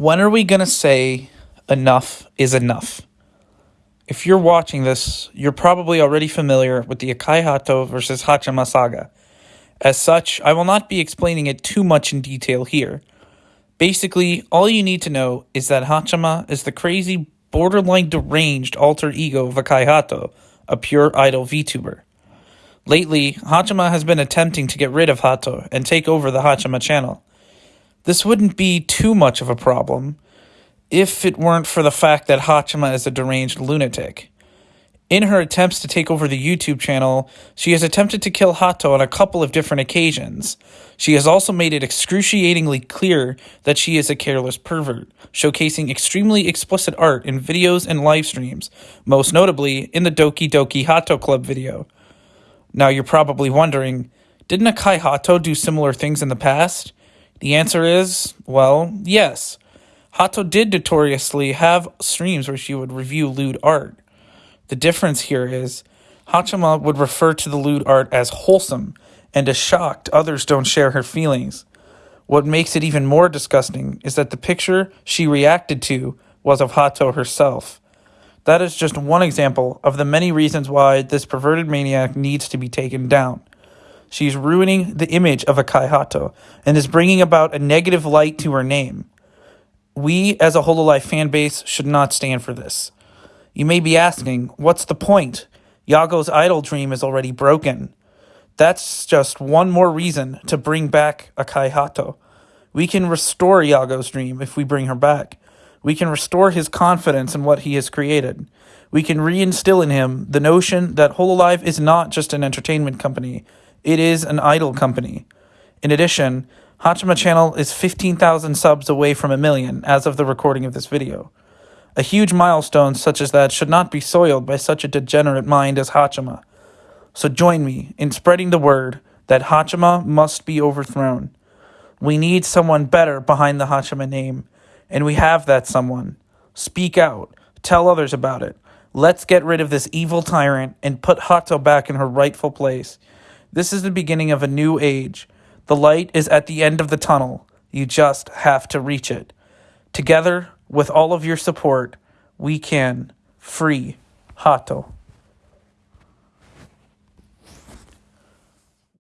When are we going to say enough is enough? If you're watching this, you're probably already familiar with the Akai Haato versus Haachama saga. As such, I will not be explaining it too much in detail here. Basically, all you need to know is that Haachama is the crazy, borderline deranged alter ego of Akai Haato, a pure idol VTuber. Lately, Haachama has been attempting to get rid of Haato and take over the Haachama channel. This wouldn't be too much of a problem if it weren't for the fact that Haachama is a deranged lunatic. In her attempts to take over the YouTube channel, she has attempted to kill Haato on a couple of different occasions. She has also made it excruciatingly clear that she is a careless pervert, showcasing extremely explicit art in videos and live streams, most notably in the Doki Doki Haato Club video. Now you're probably wondering, didn't Akai Haato do similar things in the past? The answer is, well, yes. Haato did notoriously have streams where she would review lewd art. The difference here is, Haachama would refer to the lewd art as wholesome and is shocked others don't share her feelings. What makes it even more disgusting is that the picture she reacted to was of Haato herself. That is just one example of the many reasons why this perverted maniac needs to be taken down. She's ruining the image of Akai Haato and is bringing about a negative light to her name. We, as a Hololive fanbase, should not stand for this. You may be asking, what's the point? YAGOO's idol dream is already broken. That's just one more reason to bring back Akai Haato. We can restore YAGOO's dream if we bring her back. We can restore his confidence in what he has created. We can reinstill in him the notion that Hololive is not just an entertainment company, it is an idol company. In addition, Haachama Channel is 15,000 subs away from a million as of the recording of this video. A huge milestone such as that should not be soiled by such a degenerate mind as Haachama. So join me in spreading the word that Haachama must be overthrown. We need someone better behind the Haachama name, and we have that someone. Speak out, tell others about it. Let's get rid of this evil tyrant and put Haato back in her rightful place. This is the beginning of a new age. The light is at the end of the tunnel. You just have to reach it. Together, with all of your support, we can free Haato.